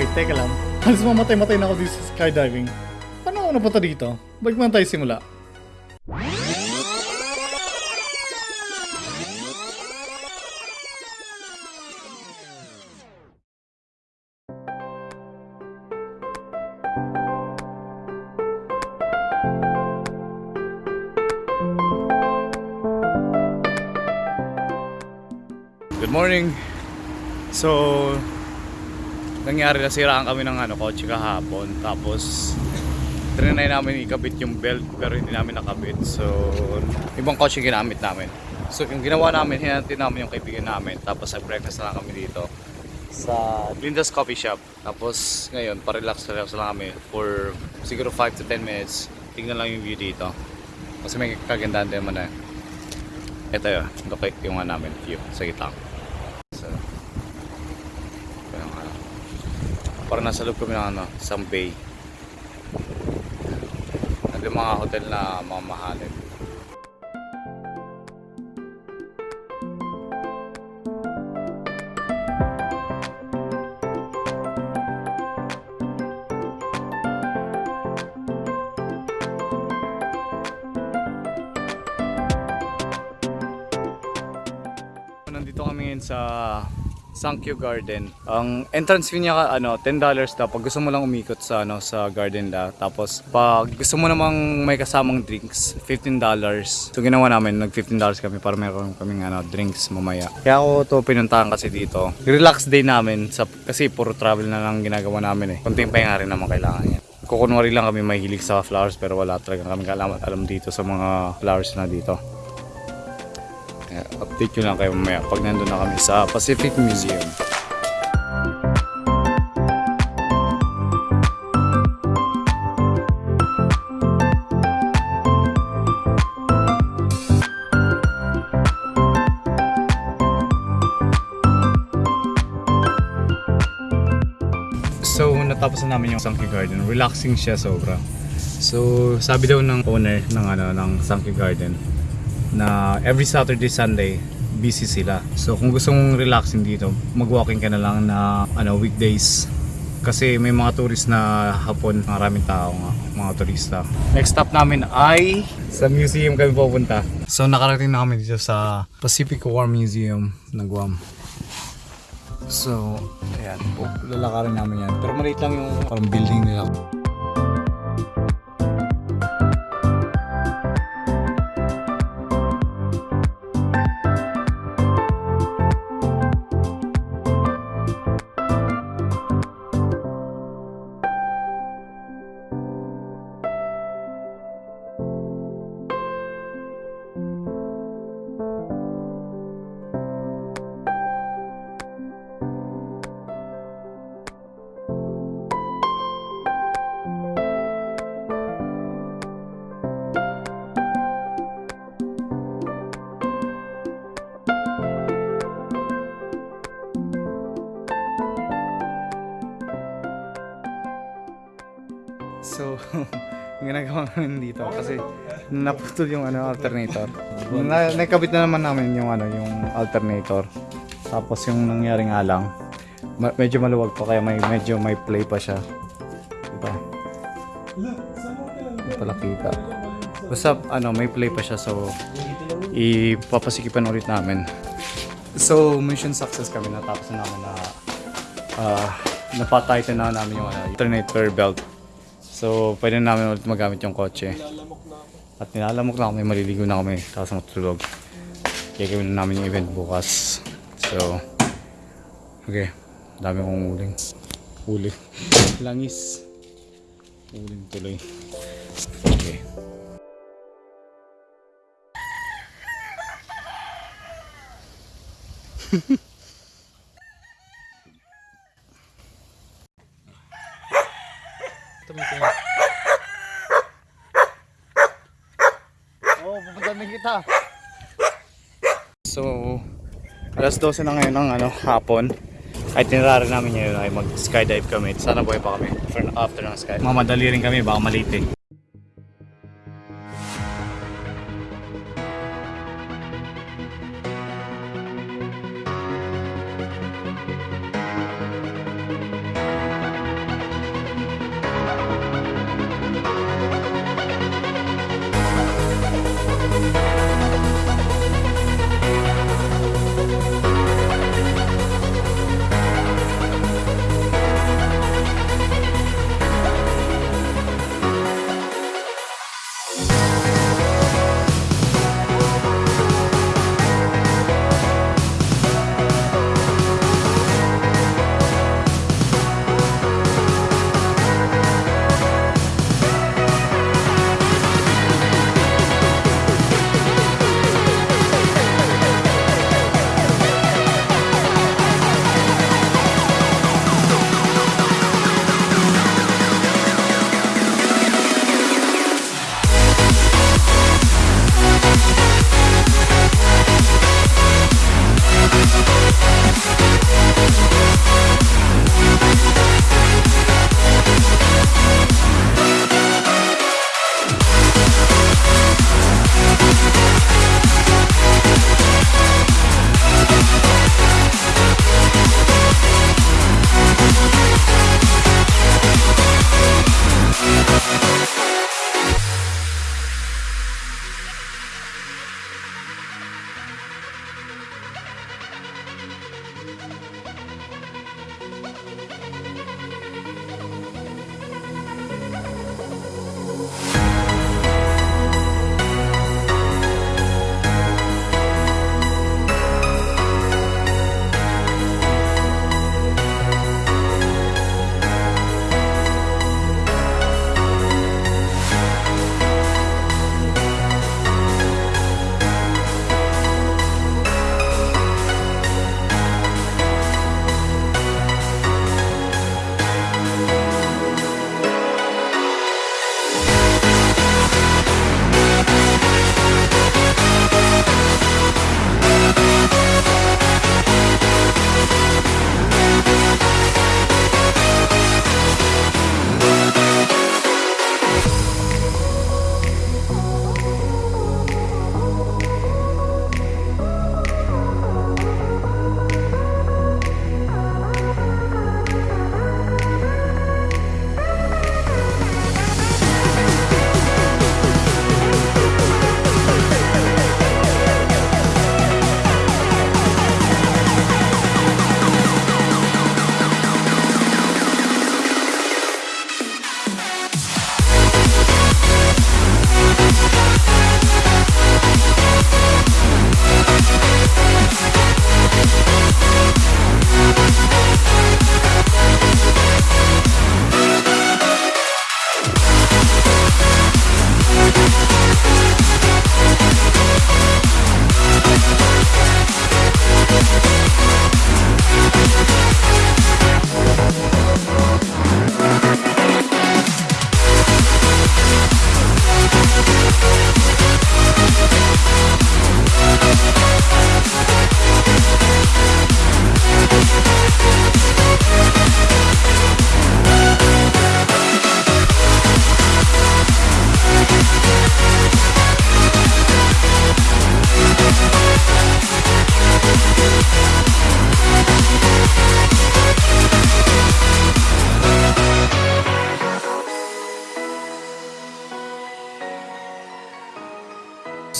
Wait, teka lang. Halos mamatay-matay na ako dito sa skydiving. Paano ako napunta dito? Balik muna tayo simula. Good morning. So, nangyari na siraan kami ng ano, kotse kahapon. Tapos, trinay namin ikabit yung belt pero hindi namin nakabit. So, ibang kotse ginamit namin. So, yung ginawa namin, hinantin namin yung kaibigan namin. Tapos, nag-breakfast na lang kami dito sa Linda's Coffee Shop. Tapos, ngayon, pa-relax relax lang kami for siguro 5 to 10 minutes. Tingnan lang yung view dito. Kasi may kagandahan din naman eh. Ito yun, locate yung ano namin view sa gitna. So, parang ano, parang nasa loob kami ng ano, isang bay. Nandun mga hotel na mamahalin. Nandito kami ngayon sa Sankyo Garden. Ang entrance fee niya ano, $10 daw pag gusto mo lang umikot sa ano sa garden la. Tapos pag gusto mo namang may kasamang drinks, $15. So ginawa namin, nag $15 kami para meron kaming ano, drinks mamaya. Kaya ako to pinuntahan kasi dito. Relax day namin sa kasi puro travel na lang ginagawa namin eh. Konting pahinga rin naman kailangan yan. Kukunwari lang kami mahilig sa flowers pero wala talaga kami alam, alam dito sa mga flowers na dito. Update ko lang kayo mamaya pag nandun na kami sa Pacific Museum. So, natapos na namin yung Sankey Garden. Relaxing siya sobra. So, sabi daw ng owner ng ano ng Sankey Garden, na every Saturday, Sunday, busy sila. So kung gusto mong relaxing dito, mag-walking ka na lang na ano, weekdays. Kasi may mga tourist na hapon, maraming tao nga, mga turista. Next stop namin ay sa museum kami pupunta. So nakarating na kami dito sa Pacific War Museum ng Guam. So, ayan lalakarin namin yan. Pero maliit lang yung parang building nila. Ginagawa namin dito kasi naputol yung ano alternator. Na, nakabit na naman namin yung ano yung alternator. Tapos yung nangyari nga lang, ma- medyo maluwag pa kaya may medyo may play pa siya. Diba? Pala kita. Basta ano, may play pa siya so ipapasikipan ulit namin. So, mission success kami natapos na namin na uh, napatighten na namin yung ano, alternator belt. So, pwede na namin ulit magamit yung kotse. At nilalamok na kami, maliligo na kami, tapos matulog. Kaya gawin na namin yung event bukas. So, okay. Dami kong uling. Huli. Langis. Uling tuloy. Okay. Tumitingin. Oo, oh, pupunta din kita. So, alas 12 na ngayon ng ano, hapon. Ay tinrari namin ngayon ay mag skydive kami. Sana buhay pa kami for after ng sky. Mamadali rin kami, baka malate.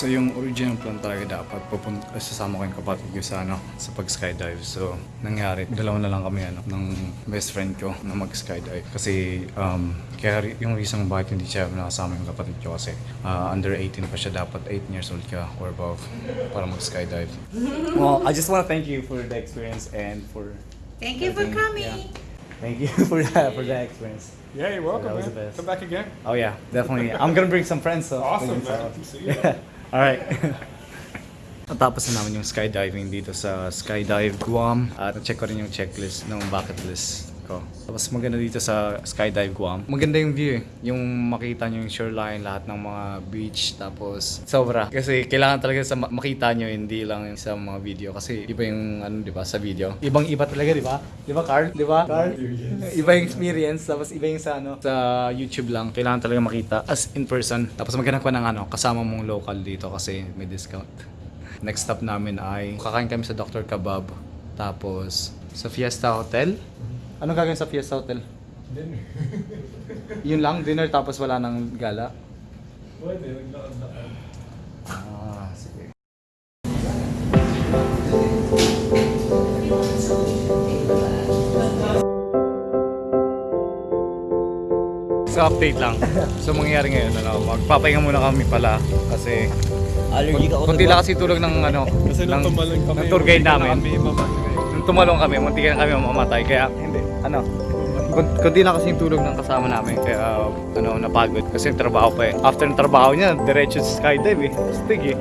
So yung original plan talaga dapat pupunta sasama ko yung kapatid ko sa ano sa pag skydive. So nangyari dalawa na lang kami ano ng best friend ko na mag skydive kasi um kaya yung reason bakit hindi siya nakasama yung kapatid ko kasi ah, under 18 pa siya dapat 8 years old ka or above para mag skydive. well, I just want to thank you for the experience and for Thank you for everything. coming. Yeah. Thank you for that for that experience. Yeah, you're welcome, That was man. the best. Come back again. Oh yeah, definitely. I'm gonna bring some friends. So Awesome, so- man. See you. Yeah. All right. Natapos na namin yung skydiving dito sa Skydive Guam at check ko rin yung checklist ng bucket list ko. Tapos maganda dito sa Skydive Guam. Maganda yung view eh. Yung makita nyo yung shoreline, lahat ng mga beach. Tapos sobra. Kasi kailangan talaga sa ma- makita nyo, hindi lang sa mga video. Kasi iba yung ano, di ba, sa video. Ibang iba talaga, di ba? Di ba, Carl? Di ba, Carl? Iba yung experience. Tapos iba yung sa ano, sa YouTube lang. Kailangan talaga makita as in person. Tapos maghanap ka ng ano, kasama mong local dito kasi may discount. Next stop namin ay kakain kami sa Dr. Kebab. Tapos sa Fiesta Hotel. Anong gagawin sa Fiesta Hotel? Dinner. Yun lang, dinner tapos wala nang gala. Pwede, naglakad-lakad. Ah, sige. So update lang. So mangyayari ngayon, ano, magpapahinga muna kami pala kasi Allergic ako kunti lang kasi tulog ng ano, Kasi ng, ng tour guide namin. kami tumalong kami, munti na kami mamatay. Kaya, hindi, ano, kun- kunti na kasi yung tulog ng kasama namin. Kaya, ano, napagod. Kasi yung trabaho pa eh. After ng trabaho niya, diretso skydive eh. Stig eh.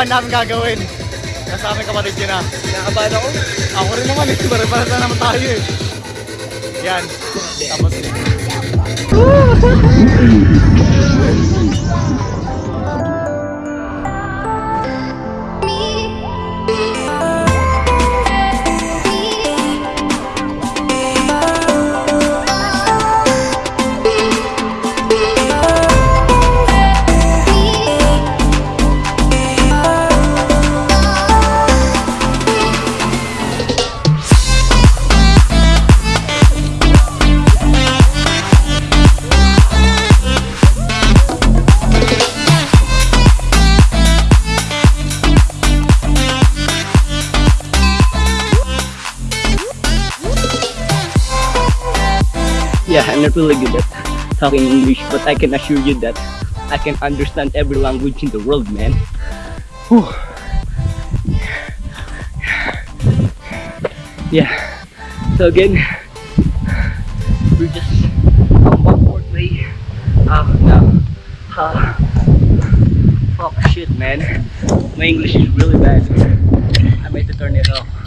Kalokohan namin gagawin. Nasa amin kapatid yun na. Nakabahan ako. Ako rin naman eh. Pare-para na naman tayo eh. Yan. Tapos I'm not really good at talking English, but I can assure you that I can understand every language in the world, man. Whew. Yeah. So again, we're just on backward way up now. Uh, fuck shit, man. My English is really bad. I have to turn it off.